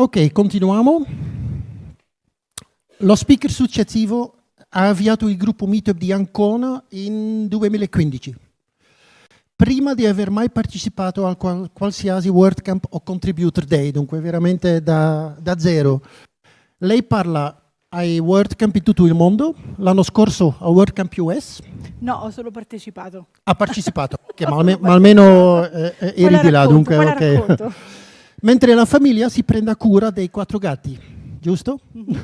Ok, continuiamo. Lo speaker successivo ha avviato il gruppo Meetup di Ancona in 2015. Prima di aver mai partecipato a qual qualsiasi WordCamp o Contributor Day, dunque veramente da, da zero. Lei parla ai WordCamp in tutto il mondo, l'anno scorso a WordCamp US. No, ho solo partecipato. Ha partecipato, okay, ma, alme ma, almeno eh, eri di là, dunque. Okay. Mentre la famiglia si prende cura dei quattro gatti, giusto? Mm -hmm.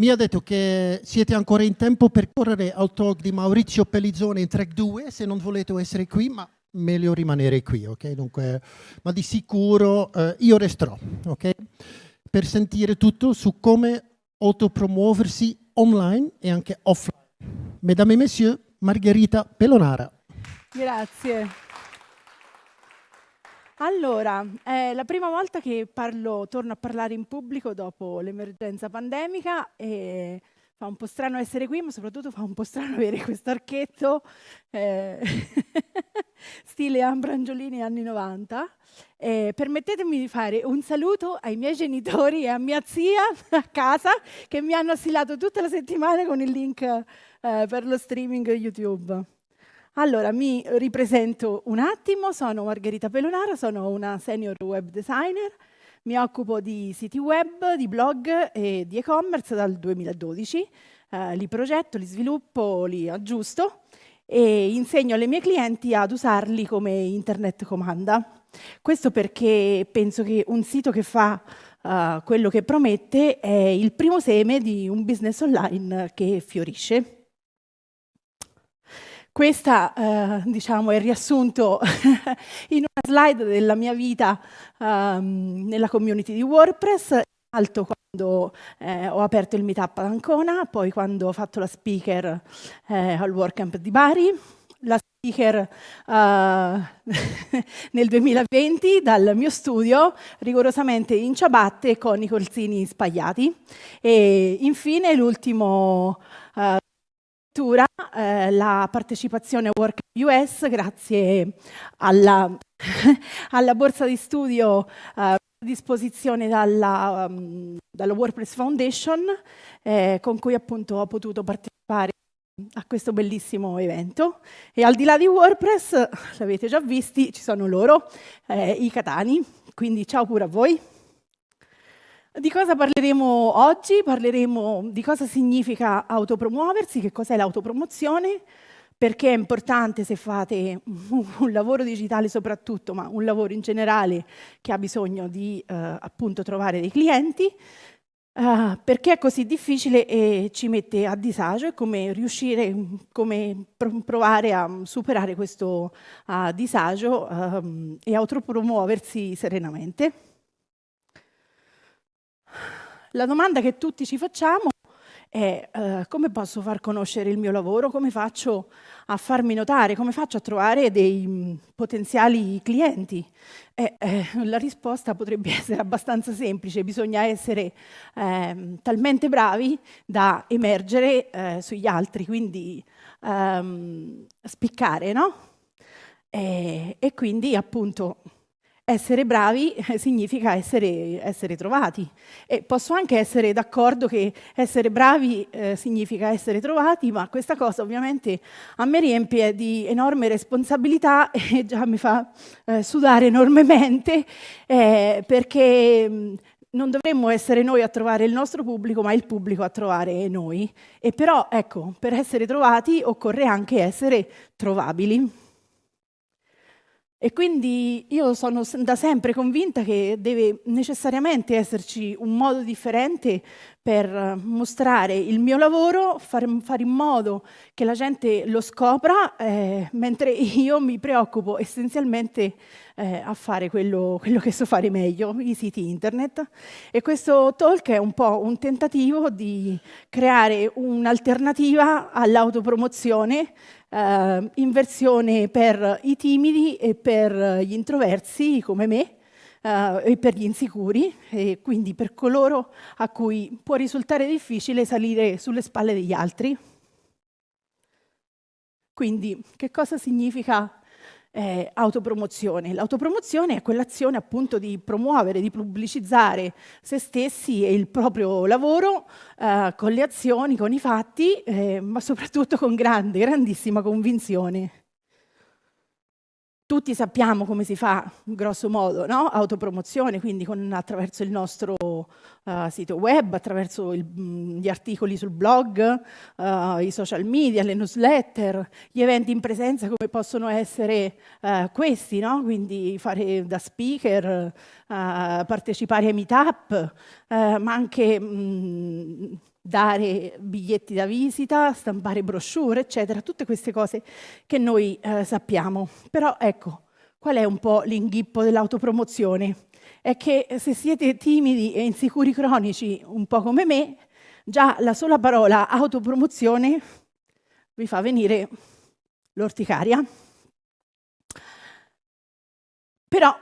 Mi ha detto che siete ancora in tempo per correre al talk di Maurizio Pellizzone in track 2, se non volete essere qui, ma meglio rimanere qui, ok? Dunque, ma di sicuro eh, io resterò, ok? Per sentire tutto su come autopromuoversi online e anche offline. Mesdames et messieurs, Margherita Pelonara. Grazie. Allora, è la prima volta che parlo, torno a parlare in pubblico dopo l'emergenza pandemica e fa un po' strano essere qui, ma soprattutto fa un po' strano avere questo archetto eh, stile Ambrangiolini anni 90. Eh, permettetemi di fare un saluto ai miei genitori e a mia zia a casa che mi hanno assilato tutta la settimana con il link eh, per lo streaming YouTube. Allora, mi ripresento un attimo, sono Margherita Pelonara, sono una senior web designer, mi occupo di siti web, di blog e di e-commerce dal 2012, eh, li progetto, li sviluppo, li aggiusto e insegno alle mie clienti ad usarli come internet comanda. Questo perché penso che un sito che fa uh, quello che promette è il primo seme di un business online che fiorisce. Questa, eh, diciamo, è riassunto in una slide della mia vita um, nella community di WordPress, alto quando eh, ho aperto il meetup ad Ancona, poi quando ho fatto la speaker eh, al WordCamp di Bari, la speaker uh, nel 2020 dal mio studio, rigorosamente in ciabatte con i colzini spagliati. E infine l'ultimo uh, eh, la partecipazione a Work US grazie alla, alla borsa di studio eh, a disposizione dalla, um, dalla WordPress Foundation eh, con cui appunto ho potuto partecipare a questo bellissimo evento e al di là di WordPress, l'avete già visti, ci sono loro, eh, i catani, quindi ciao pure a voi. Di cosa parleremo oggi? Parleremo di cosa significa autopromuoversi, che cos'è l'autopromozione, perché è importante se fate un lavoro digitale soprattutto, ma un lavoro in generale che ha bisogno di eh, appunto trovare dei clienti, Uh, perché è così difficile e ci mette a disagio e come riuscire, come provare a superare questo uh, disagio uh, e autopromuoversi serenamente. La domanda che tutti ci facciamo è uh, come posso far conoscere il mio lavoro, come faccio a farmi notare, come faccio a trovare dei um, potenziali clienti? Eh, eh, la risposta potrebbe essere abbastanza semplice, bisogna essere eh, talmente bravi da emergere eh, sugli altri, quindi um, spiccare, no? E quindi appunto essere bravi significa essere, essere, trovati. E posso anche essere d'accordo che essere bravi eh, significa essere trovati, ma questa cosa ovviamente a me riempie di enorme responsabilità e già mi fa eh, sudare enormemente, eh, perché mm, non dovremmo essere noi a trovare il nostro pubblico, ma il pubblico a trovare noi. E però, ecco, per essere trovati occorre anche essere trovabili. E quindi io sono da sempre convinta che deve necessariamente esserci un modo differente per mostrare il mio lavoro, fare, in modo che la gente lo scopra, eh, mentre io mi preoccupo essenzialmente eh, a fare quello, quello, che so fare meglio, i siti internet. E questo talk è un po' un tentativo di creare un'alternativa all'autopromozione eh, in versione per i timidi e per gli introversi come me, Uh, e per gli insicuri, e quindi per coloro a cui può risultare difficile salire sulle spalle degli altri. Quindi, che cosa significa eh, autopromozione. L'autopromozione è quell'azione appunto di promuovere, di pubblicizzare se stessi e il proprio lavoro eh, con le azioni, con i fatti, eh, ma soprattutto con grande, grandissima convinzione tutti sappiamo come si fa, grosso modo, no? autopromozione, quindi con, attraverso il nostro uh, sito web, attraverso il, mm, gli articoli sul blog, uh, i social media, le newsletter, gli eventi in presenza come possono essere uh, questi, no? quindi fare da speaker, partecipare ai meetup, ma anche mh, mm, dare biglietti da visita, stampare brochure, eccetera, tutte queste cose che noi eh, sappiamo. Però ecco, qual è un po' l'inghippo dell'autopromozione? È che se siete timidi e insicuri cronici, un po' come me, già la sola parola autopromozione vi fa venire l'orticaria. Però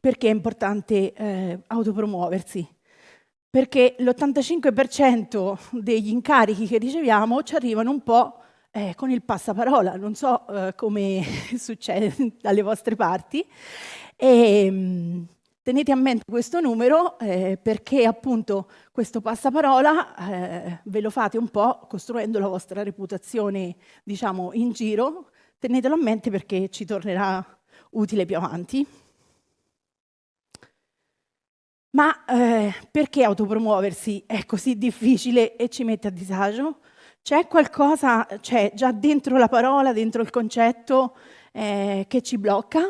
perché è importante eh, autopromuoversi? Perché l'85% degli incarichi che riceviamo ci arrivano un po' eh, con il passaparola, non so eh, come succede dalle vostre parti. E, mh, mm, tenete a mente questo numero eh, perché appunto questo passaparola eh, ve lo fate un po' costruendo la vostra reputazione, diciamo, in giro. Tenetelo a mente perché ci tornerà utile più avanti. Ma eh, perché autopromuoversi è così difficile e ci mette a disagio? C'è qualcosa, c'è già dentro la parola, dentro il concetto eh, che ci blocca?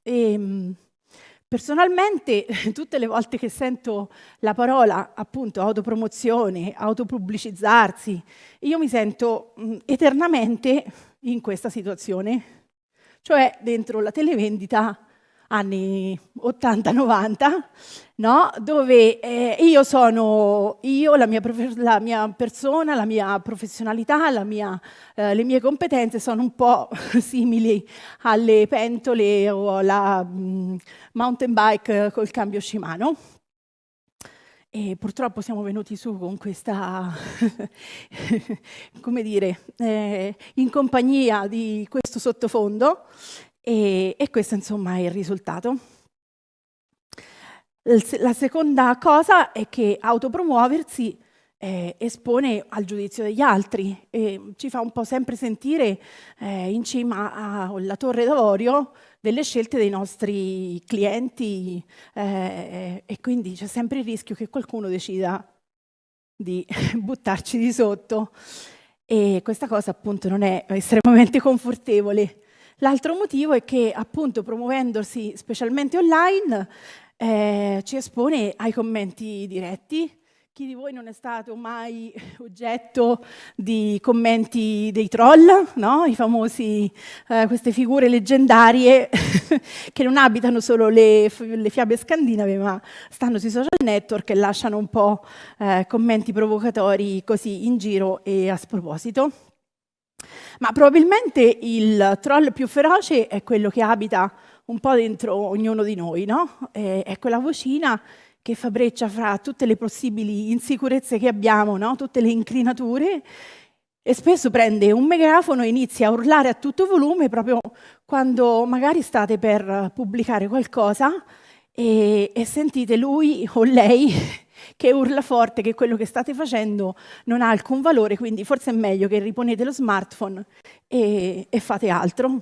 E, ehm, personalmente, tutte le volte che sento la parola appunto autopromozione, autopubblicizzarsi, io mi sento mh, eternamente in questa situazione, cioè dentro la televendita anni 80-90, no? dove eh, io sono io, la mia, la mia, persona, la mia professionalità, la mia, eh, le mie competenze sono un po' simili alle pentole o alla mh, mountain bike col cambio Shimano. E purtroppo siamo venuti su con questa, come dire, eh, in compagnia di questo sottofondo e, e questo insomma è il risultato. La seconda cosa è che autopromuoversi eh, espone al giudizio degli altri e ci fa un po' sempre sentire eh, in cima alla torre d'avorio delle scelte dei nostri clienti eh, e quindi c'è sempre il rischio che qualcuno decida di buttarci di sotto e questa cosa appunto non è estremamente confortevole. L'altro motivo è che appunto promuovendosi specialmente online eh, ci espone ai commenti diretti. Chi di voi non è stato mai oggetto di commenti dei troll, no? I famosi, eh, queste figure leggendarie che non abitano solo le, le, fiabe scandinave, ma stanno sui social network e lasciano un po' eh, commenti provocatori così in giro e a sproposito. Ma probabilmente il troll più feroce è quello che abita un po' dentro ognuno di noi, no? È quella vocina che fa breccia fra tutte le possibili insicurezze che abbiamo, no? tutte le inclinature, e spesso prende un megafono e inizia a urlare a tutto volume proprio quando magari state per pubblicare qualcosa e, e sentite lui o lei che urla forte che quello che state facendo non ha alcun valore, quindi forse è meglio che riponete lo smartphone e, e fate altro.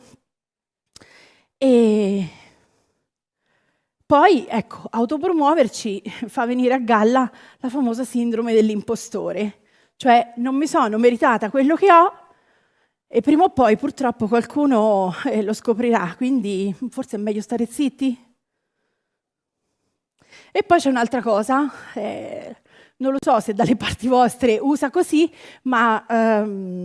E poi, ecco, autopromuoverci fa venire a galla la famosa sindrome dell'impostore, cioè non mi sono meritata quello che ho e prima o poi purtroppo qualcuno eh, lo scoprirà, quindi forse è meglio stare zitti. E poi c'è un'altra cosa, eh, non lo so se dalle parti vostre usa così, ma ehm,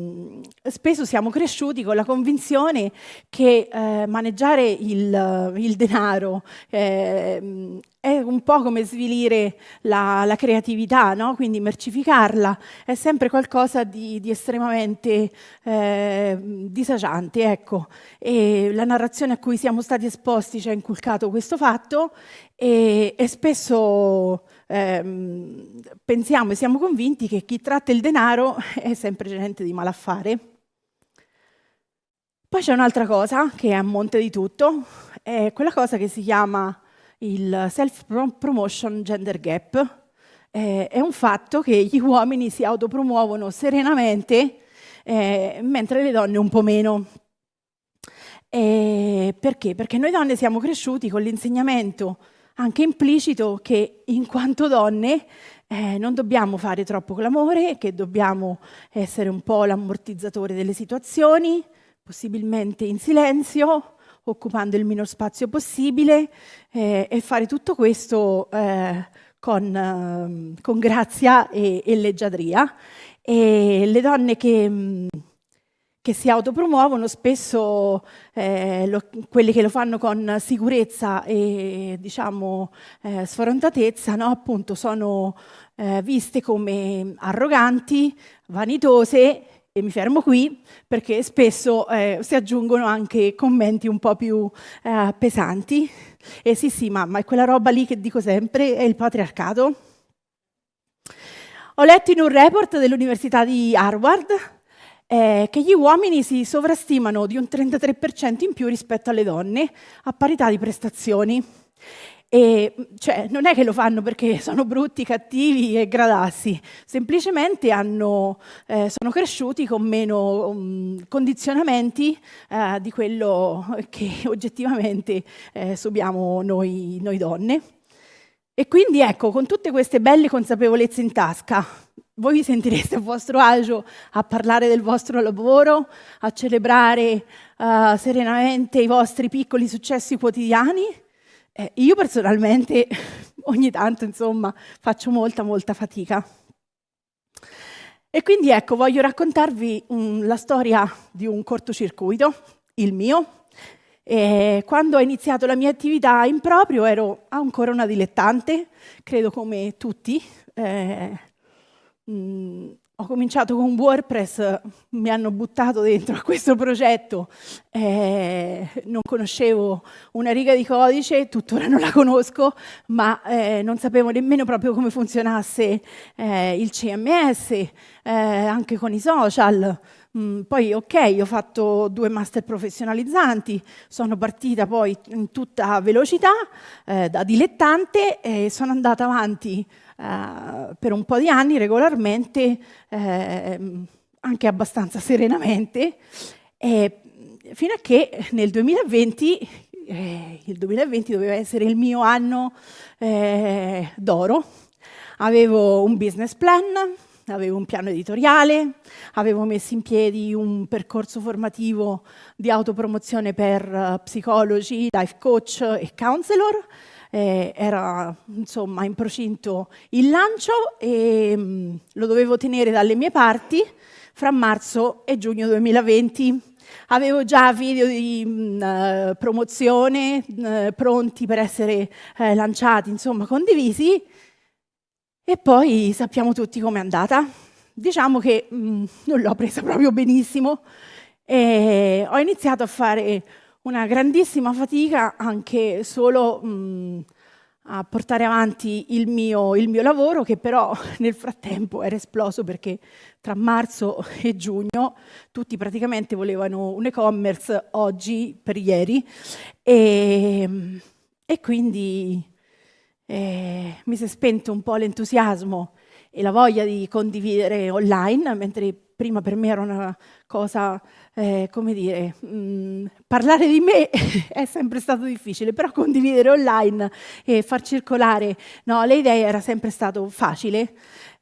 spesso siamo cresciuti con la convinzione che eh, maneggiare il, il denaro eh, è un po' come svilire la, la creatività, no? quindi mercificarla è sempre qualcosa di, di estremamente eh, disagiante. Ecco. E la narrazione a cui siamo stati esposti ci ha inculcato questo fatto e, e spesso ehm, pensiamo e siamo convinti che chi tratta il denaro è sempre gente di malaffare. Poi c'è un'altra cosa che è a monte di tutto, è quella cosa che si chiama il self-promotion gender gap. È un fatto che gli uomini si autopromuovono serenamente, eh, mentre le donne un po' meno. Eh, perché? Perché noi donne siamo cresciuti con l'insegnamento anche implicito che in quanto donne eh, non dobbiamo fare troppo clamore, che dobbiamo essere un po' l'ammortizzatore delle situazioni, possibilmente in silenzio, occupando il minor spazio possibile eh, e fare tutto questo eh, con, eh, con, grazia e, e, leggiadria. E le donne che, mm, che si autopromuovono spesso, eh, lo, quelle che lo fanno con sicurezza e diciamo eh, sfrontatezza, no? appunto sono eh, viste come arroganti, vanitose e mi fermo qui perché spesso eh, si aggiungono anche commenti un po' più eh, pesanti. E sì, sì, mamma, è quella roba lì che dico sempre, è il patriarcato. Ho letto in un report dell'Università di Harvard eh, che gli uomini si sovrastimano di un 33% in più rispetto alle donne a parità di prestazioni. E, cioè, non è che lo fanno perché sono brutti, cattivi e gradassi, semplicemente hanno, eh, sono cresciuti con meno um, condizionamenti eh, di quello che oggettivamente eh, subiamo noi, noi donne. E quindi ecco, con tutte queste belle consapevolezze in tasca, voi vi sentireste a vostro agio a parlare del vostro lavoro, a celebrare uh, serenamente i vostri piccoli successi quotidiani? Eh, io personalmente ogni tanto, insomma, faccio molta, molta fatica. E quindi ecco, voglio raccontarvi um, la storia di un cortocircuito, il mio. E quando ho iniziato la mia attività in proprio ero ancora una dilettante, credo come tutti. Eh, mm, ho cominciato con WordPress, mi hanno buttato dentro a questo progetto, eh, non conoscevo una riga di codice, tuttora non la conosco, ma eh, non sapevo nemmeno proprio come funzionasse eh, il CMS, eh, anche con i social. Mm, poi ok, ho fatto due master professionalizzanti, sono partita poi in tutta velocità eh, da dilettante e sono andata avanti eh, per un po' di anni regolarmente, eh, anche abbastanza serenamente, e fino a che nel 2020, eh, il 2020 doveva essere il mio anno eh, d'oro, avevo un business plan, avevo un piano editoriale, avevo messo in piedi un percorso formativo di autopromozione per uh, psicologi, life coach e counselor, eh, era insomma in procinto il lancio e mh, mm, lo dovevo tenere dalle mie parti fra marzo e giugno 2020. Avevo già video di mh, mm, promozione mh, pronti per essere eh, lanciati, insomma condivisi, e poi sappiamo tutti com'è andata. Diciamo che non l'ho presa proprio benissimo e ho iniziato a fare una grandissima fatica anche solo mh, a portare avanti il mio, il mio, lavoro che però nel frattempo era esploso perché tra marzo e giugno tutti praticamente volevano un e-commerce oggi per ieri. E, e quindi eh, mi si è spento un po' l'entusiasmo e la voglia di condividere online mentre prima per me era una cosa, eh, come dire, mh, mm, parlare di me è sempre stato difficile, però condividere online e far circolare no, le idee era sempre stato facile.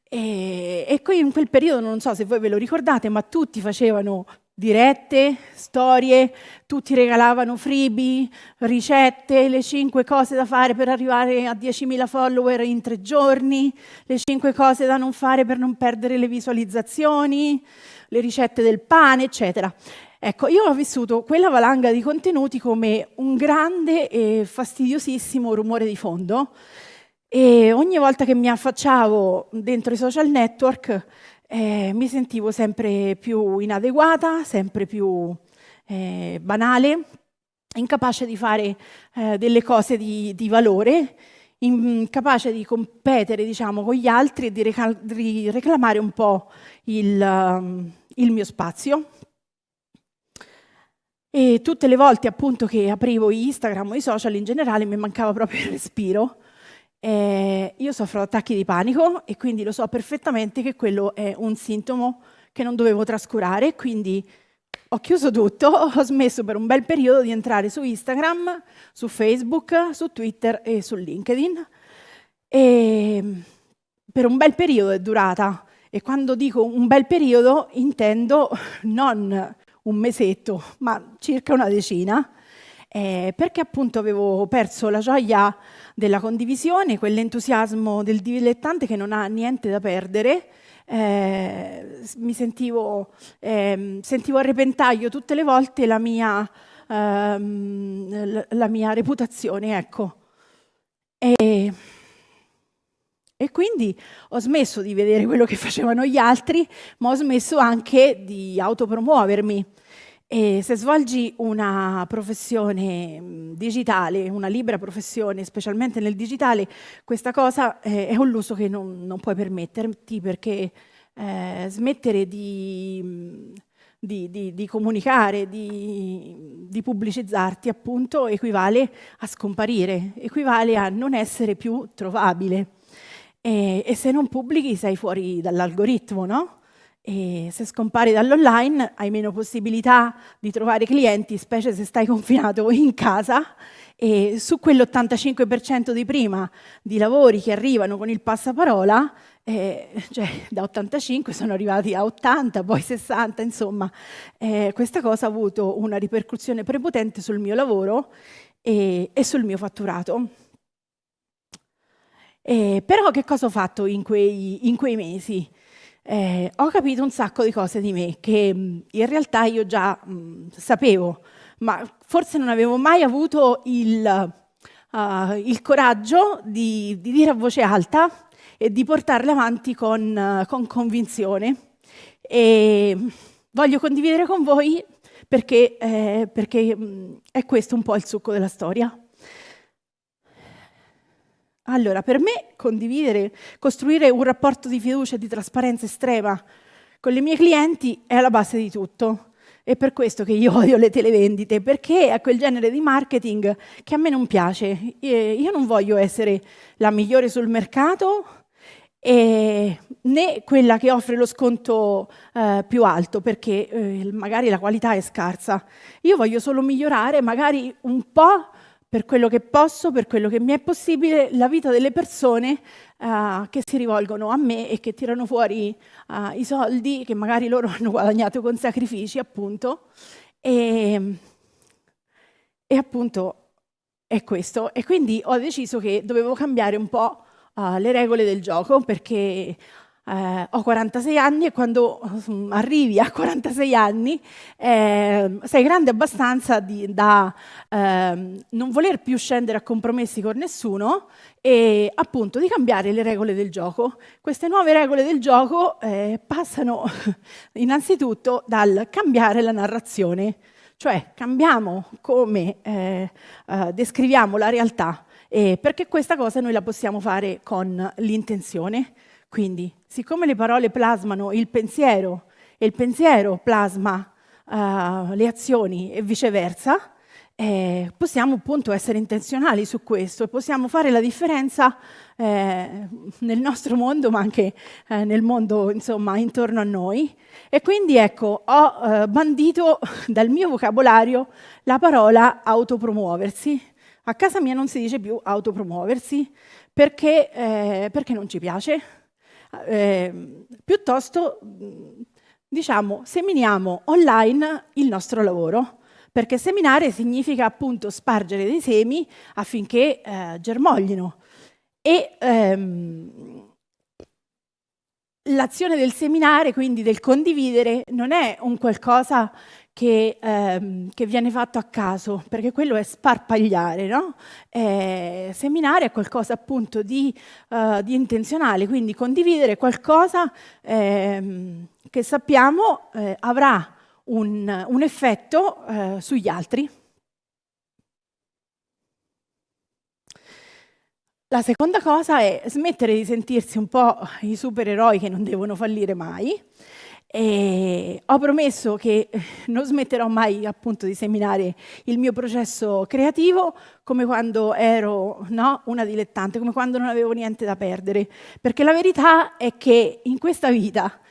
E, e qui in quel periodo, non so se voi ve lo ricordate, ma tutti facevano dirette, storie, tutti regalavano freebie, ricette, le cinque cose da fare per arrivare a 10.000 follower in tre giorni, le cinque cose da non fare per non perdere le visualizzazioni, le ricette del pane, eccetera. Ecco, io ho vissuto quella valanga di contenuti come un grande e fastidiosissimo rumore di fondo e ogni volta che mi affacciavo dentro i social network eh, mi sentivo sempre più inadeguata, sempre più eh, banale, incapace di fare eh, delle cose di, di, valore, incapace di competere diciamo, con gli altri e di, di reclamare un po' il, um, il mio spazio. E tutte le volte appunto che aprivo Instagram o i social in generale mi mancava proprio il respiro. Eh, io soffro di attacchi di panico e quindi lo so perfettamente che quello è un sintomo che non dovevo trascurare, quindi ho chiuso tutto, ho smesso per un bel periodo di entrare su Instagram, su Facebook, su Twitter e su LinkedIn. E per un bel periodo è durata. E quando dico un bel periodo intendo non un mesetto, ma circa una decina, eh, perché appunto avevo perso la gioia della condivisione, quell'entusiasmo del dilettante che non ha niente da perdere, eh, mi sentivo, eh, sentivo, a repentaglio tutte le volte la mia, ehm, la mia reputazione, ecco. E, e quindi ho smesso di vedere quello che facevano gli altri, ma ho smesso anche di autopromuovermi. E se svolgi una professione digitale, una libera professione, specialmente nel digitale, questa cosa eh, è un lusso che non, non puoi permetterti perché eh, smettere di, di, di, di comunicare, di, pubblicizzarti, appunto, equivale a scomparire, equivale a non essere più trovabile. E, e se non pubblichi sei fuori dall'algoritmo, no? E se scompari dall'online hai meno possibilità di trovare clienti, specie se stai confinato in casa e su quell'85% di prima di lavori che arrivano con il passaparola, eh, cioè da 85 sono arrivati a 80, poi 60, insomma, eh, questa cosa ha avuto una ripercussione prepotente sul mio lavoro e, e sul mio fatturato. Eh, però che cosa ho fatto in quei, in quei mesi? Eh, ho capito un sacco di cose di me che mm, in realtà io già mh, mm, sapevo, ma forse non avevo mai avuto il, uh, il coraggio di, di, dire a voce alta e di portarle avanti con, uh, con convinzione. E voglio condividere con voi perché, eh, perché mh, mm, è questo un po' il succo della storia. Allora, per me condividere, costruire un rapporto di fiducia e di trasparenza estrema con le mie clienti è alla base di tutto. È per questo che io odio le televendite, perché è quel genere di marketing che a me non piace. Io non voglio essere la migliore sul mercato e né quella che offre lo sconto eh, più alto, perché eh, magari la qualità è scarsa. Io voglio solo migliorare magari un po' per quello che posso, per quello che mi è possibile, la vita delle persone uh, che si rivolgono a me e che tirano fuori uh, i soldi che magari loro hanno guadagnato con sacrifici, appunto. E, e appunto è questo. E quindi ho deciso che dovevo cambiare un po' uh, le regole del gioco perché eh, ho 46 anni e quando arrivi a 46 anni eh, sei grande abbastanza di, da eh, non voler più scendere a compromessi con nessuno e appunto di cambiare le regole del gioco. Queste nuove regole del gioco eh, passano innanzitutto dal cambiare la narrazione, cioè cambiamo come eh, eh, descriviamo la realtà, perché questa cosa noi la possiamo fare con l'intenzione. Quindi, siccome le parole plasmano il pensiero e il pensiero plasma uh, le azioni e viceversa, eh, possiamo appunto essere intenzionali su questo e possiamo fare la differenza eh, nel nostro mondo, ma anche eh, nel mondo insomma intorno a noi. E quindi ecco, ho eh, bandito dal mio vocabolario la parola autopromuoversi. A casa mia non si dice più autopromuoversi perché, eh, perché non ci piace eh, piuttosto diciamo seminiamo online il nostro lavoro perché seminare significa appunto spargere dei semi affinché eh, germoglino. E ehm, l'azione del seminare, quindi del condividere, non è un qualcosa che, ehm, che, viene fatto a caso, perché quello è sparpagliare, no? eh, seminare è qualcosa appunto di, uh, di, intenzionale, quindi condividere qualcosa ehm, che sappiamo eh, avrà un, un effetto eh, sugli altri. La seconda cosa è smettere di sentirsi un po' i supereroi che non devono fallire mai E ho promesso che non smetterò mai appunto di seminare il mio processo creativo come quando ero no, una dilettante, come quando non avevo niente da perdere, perché la verità è che in questa vita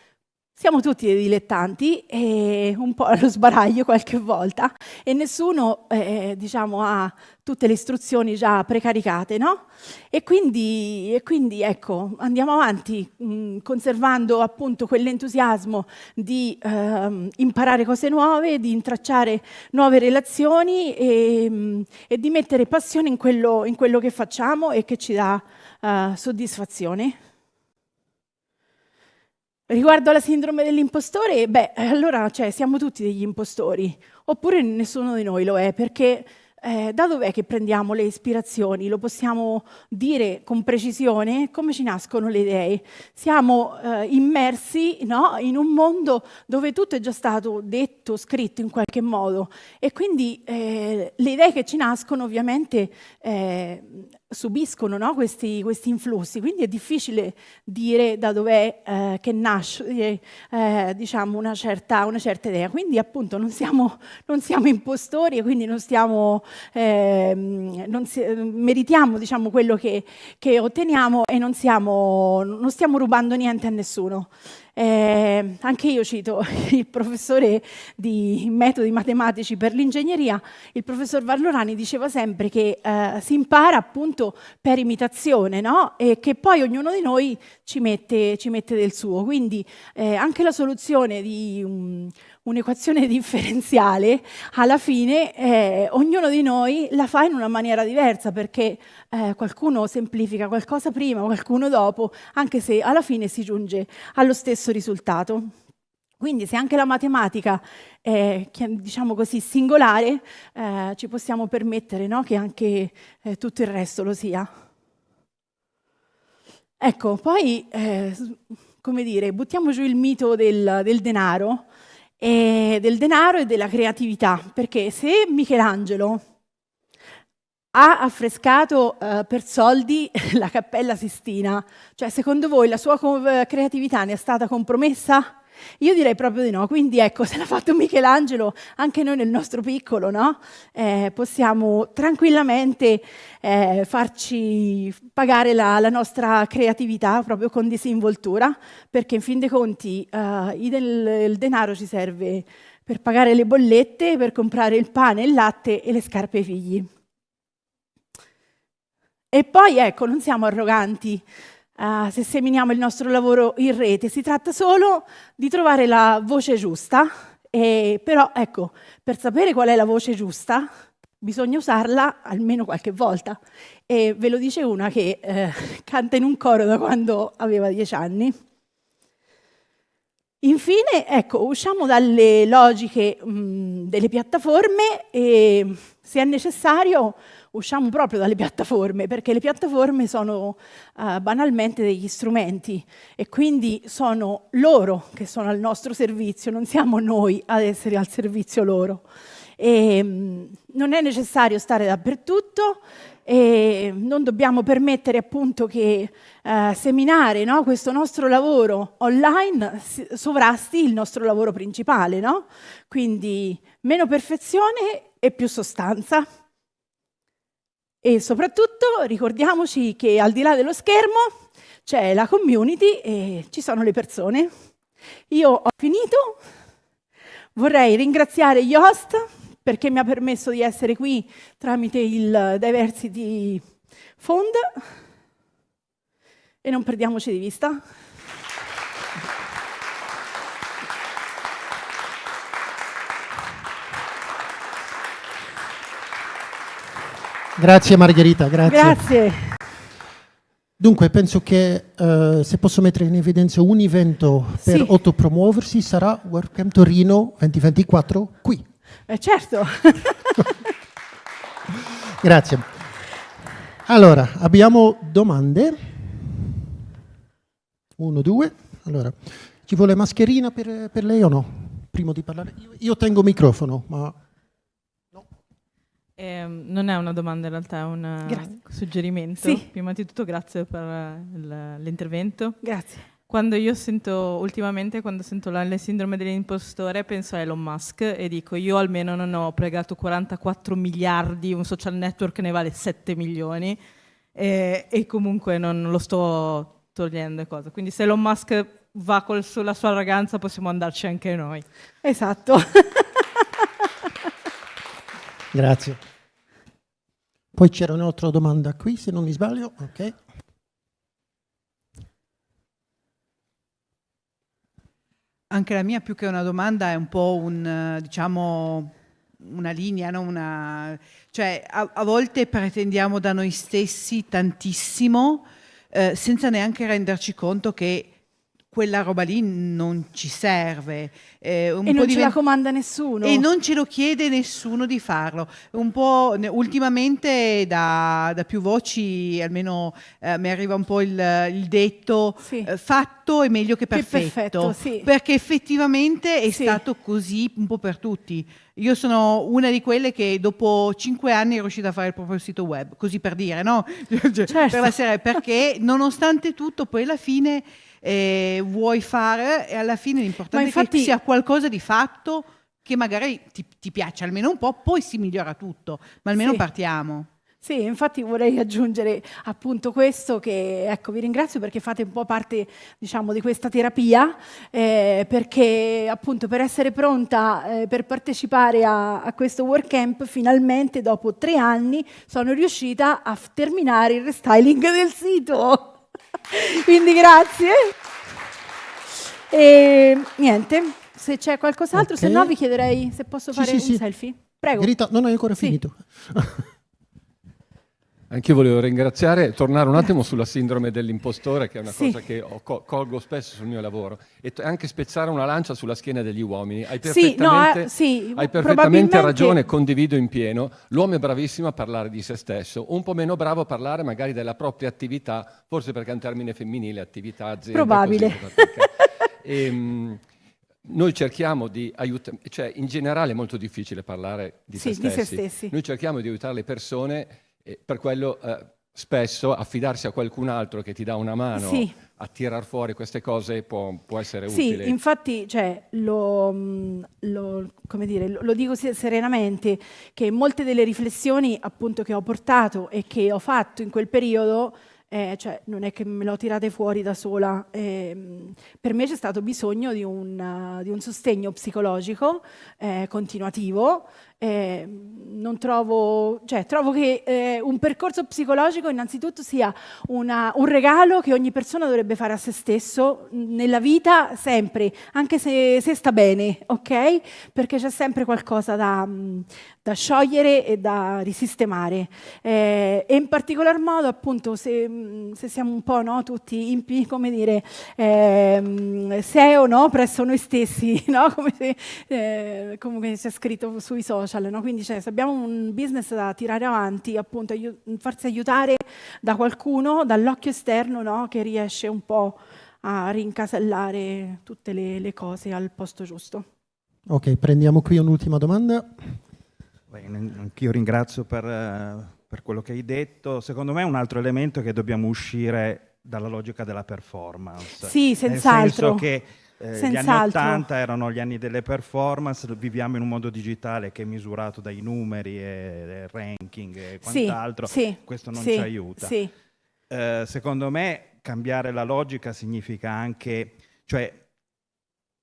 siamo tutti dei dilettanti, e un po' allo sbaraglio qualche volta, e nessuno eh, diciamo, ha tutte le istruzioni già precaricate, no? E quindi, e quindi ecco, andiamo avanti mh, conservando appunto quell'entusiasmo di eh, imparare cose nuove, di intracciare nuove relazioni e, mh, e di mettere passione in quello, in quello, che facciamo e che ci dà uh, soddisfazione. Riguardo alla sindrome dell'impostore, beh, allora cioè, siamo tutti degli impostori, oppure nessuno di noi lo è, perché eh, da dov'è che prendiamo le ispirazioni? Lo possiamo dire con precisione? Come ci nascono le idee? Siamo eh, immersi no, in un mondo dove tutto è già stato detto, scritto in qualche modo e quindi eh, le idee che ci nascono ovviamente eh, subiscono no, questi, questi, influssi, quindi è difficile dire da dov'è eh, che nasce eh, diciamo una, certa, una, certa, idea. Quindi appunto non siamo, non siamo impostori e quindi non, stiamo, eh, si, meritiamo diciamo, quello che, che otteniamo e non, siamo, non stiamo rubando niente a nessuno. Eh, anche io cito il professore di metodi matematici per l'ingegneria, il professor Vallorani diceva sempre che eh, si impara appunto per imitazione no? e che poi ognuno di noi ci mette, ci mette del suo. Quindi eh, anche la soluzione di un, un'equazione differenziale, alla fine eh, ognuno di noi la fa in una maniera diversa perché eh, qualcuno semplifica qualcosa prima, qualcuno dopo, anche se alla fine si giunge allo stesso risultato. Quindi se anche la matematica è diciamo così, singolare, eh, ci possiamo permettere no? che anche eh, tutto il resto lo sia. Ecco, poi, eh, come dire, buttiamo giù il mito del, del denaro, e del denaro e della creatività, perché se Michelangelo ha affrescato uh, per soldi la Cappella Sistina, cioè secondo voi la sua creatività ne è stata compromessa? Io direi proprio di no, quindi ecco, se l'ha fatto Michelangelo, anche noi nel nostro piccolo, no? eh, possiamo tranquillamente eh, farci pagare la, la, nostra creatività proprio con disinvoltura, perché in fin dei conti eh, il, denaro ci serve per pagare le bollette, per comprare il pane, il latte e le scarpe ai figli. E poi ecco, non siamo arroganti, uh, se seminiamo il nostro lavoro in rete, si tratta solo di trovare la voce giusta, e, però ecco, per sapere qual è la voce giusta bisogna usarla almeno qualche volta. E ve lo dice una che eh, canta in un coro da quando aveva dieci anni. Infine, ecco, usciamo dalle logiche mh, delle piattaforme e se è necessario usciamo proprio dalle piattaforme, perché le piattaforme sono uh, banalmente degli strumenti e quindi sono loro che sono al nostro servizio, non siamo noi ad essere al servizio loro. E, um, non è necessario stare dappertutto, e non dobbiamo permettere appunto che eh, seminare no, questo nostro lavoro online sovrasti il nostro lavoro principale, no? quindi meno perfezione e più sostanza. E soprattutto ricordiamoci che al di là dello schermo c'è la community e ci sono le persone. Io ho finito, vorrei ringraziare gli host perché mi ha permesso di essere qui tramite il Diversity Fund e non perdiamoci di vista. Grazie Margherita, grazie. Grazie. Dunque, penso che uh, se posso mettere in evidenza un evento per sì. autopromuoversi sarà WordCamp Torino 2024 qui. Eh, certo. grazie. Allora, abbiamo domande. Uno, due. Allora, ci vuole mascherina per, per lei o no? Prima di parlare. Io, io tengo microfono, ma eh, non è una domanda in realtà, è un grazie. suggerimento. Sì. Prima di tutto grazie per l'intervento. Grazie. Quando io sento, ultimamente, quando sento la, la sindrome dell'impostore, penso a Elon Musk e dico io almeno non ho pregato 44 miliardi, un social network ne vale 7 milioni e, e comunque non lo sto togliendo cose. Quindi se Elon Musk va con la sua ragazza possiamo andarci anche noi. Esatto. Grazie. Poi c'era un'altra domanda qui, se non mi sbaglio. Ok. Anche la mia più che una domanda è un po' un, diciamo, una linea, no? una... cioè a, a, volte pretendiamo da noi stessi tantissimo eh, senza neanche renderci conto che quella roba lì non ci serve. Eh, e non ce la comanda nessuno. E non ce lo chiede nessuno di farlo. Un po' ultimamente da, da più voci, almeno eh, mi arriva un po' il, il detto, sì. eh, fatto è meglio che perfetto. Che perfetto sì. Perché effettivamente è sì. stato così un po' per tutti. Io sono una di quelle che dopo cinque anni è riuscita a fare il proprio sito web, così per dire, no? Certo. per la serie, perché nonostante tutto poi alla fine eh, vuoi fare e alla fine l'importante infatti, è che sia qualcosa di fatto che magari ti, ti, piace almeno un po', poi si migliora tutto, ma almeno sì. partiamo. Sì, infatti vorrei aggiungere appunto questo che, ecco, vi ringrazio perché fate un po' parte, diciamo, di questa terapia, eh, perché appunto per essere pronta, eh, per partecipare a, a questo workcamp, finalmente dopo tre anni sono riuscita a terminare il restyling del sito. Quindi grazie. E niente, se c'è qualcos'altro, okay. se no vi chiederei se posso fare sì, un sì. selfie. Prego. Grita, non hai ancora finito. Anch'io volevo ringraziare, tornare un attimo sulla sindrome dell'impostore, che è una sì. cosa che colgo spesso sul mio lavoro, e anche spezzare una lancia sulla schiena degli uomini. Hai perfettamente, sì, no, eh, hai perfettamente ragione, condivido in pieno. L'uomo è bravissimo a parlare di se stesso, un po' meno bravo a parlare magari della propria attività, forse perché è un termine femminile, attività, azienda. Probabile. e, um, noi cerchiamo di aiutare, cioè in generale è molto difficile parlare di, sì, se, stessi. di se stessi. Noi cerchiamo di aiutare le persone e per quello eh, spesso affidarsi a qualcun altro che ti dà una mano sì. a tirar fuori queste cose può, può essere sì, utile. Sì, infatti cioè, lo, mm, lo, dire, lo, dico serenamente che molte delle riflessioni appunto che ho portato e che ho fatto in quel periodo eh, cioè, non è che me l'ho tirate fuori da sola. Eh, per me c'è stato bisogno di un, uh, di un sostegno psicologico eh, continuativo eh, non trovo, cioè, trovo che eh, un percorso psicologico innanzitutto sia una, un regalo che ogni persona dovrebbe fare a se stesso nella vita sempre, anche se, se sta bene, ok? Perché c'è sempre qualcosa da, da, sciogliere e da risistemare. Eh, e in particolar modo, appunto, se, se siamo un po' no, tutti impi, come dire, eh, SEO no, presso noi stessi, no? come, se, eh, come si è scritto sui social social, no? quindi cioè, se abbiamo un business da tirare avanti, appunto aiut farsi aiutare da qualcuno, dall'occhio esterno, no? che riesce un po' a rincasellare tutte le, le cose al posto giusto. Ok, prendiamo qui un'ultima domanda. Anch'io ringrazio per, per quello che hai detto. Secondo me un altro elemento è che dobbiamo uscire dalla logica della performance. Sì, senz'altro. Nel senso che eh, gli anni 80 erano gli anni delle performance, viviamo in un mondo digitale che è misurato dai numeri e, e ranking e quant'altro, sì, sì, questo non sì, ci aiuta. Eh, secondo me cambiare la logica significa anche, cioè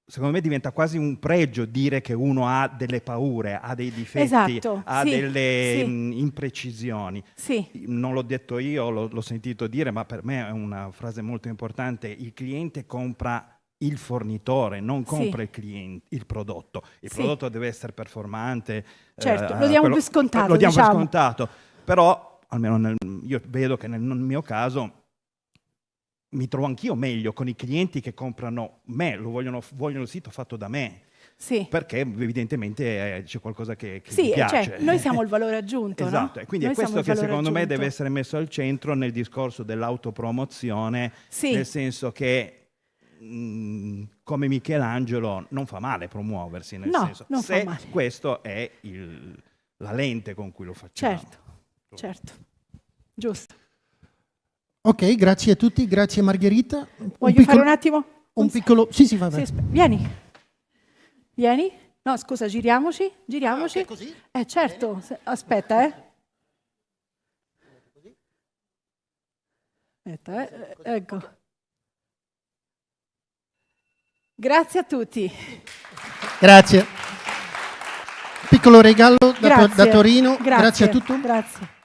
secondo me diventa quasi un pregio dire che uno ha delle paure, ha dei difetti, esatto, ha sì, delle sì. Mh, imprecisioni. Sì. Non l'ho detto io, l'ho sentito dire, ma per me è una frase molto importante. Il cliente compra il fornitore, non compra sì. il, cliente, il prodotto. Il sì. prodotto deve essere performante. Certo, eh, lo diamo quello, per scontato. Lo diamo diciamo. per scontato, però almeno nel, io vedo che nel, mio caso mi trovo anch'io meglio con i clienti che comprano me, lo vogliono, vogliono il sito fatto da me. Sì. Perché evidentemente eh, c'è qualcosa che, che sì, piace. Cioè, noi siamo il valore aggiunto. esatto, no? e quindi noi è questo che secondo aggiunto. me deve essere messo al centro nel discorso dell'autopromozione, sì. nel senso che Mm, come Michelangelo non fa male promuoversi, nel no, senso non se questo è il, la lente con cui lo facciamo. Certo, certo, giusto. Ok, grazie a tutti, grazie Margherita. Voglio un piccolo, fare un attimo? Un piccolo... Sì, sì, va bene. Sì, vieni. Vieni. No, scusa, giriamoci, giriamoci. Ah, okay, così? Eh, certo. Bene. Aspetta, eh. Aspetta, eh. Ecco. Grazie a tutti. Grazie. Piccolo regalo da, da Torino. Grazie, grazie a tutti. Grazie.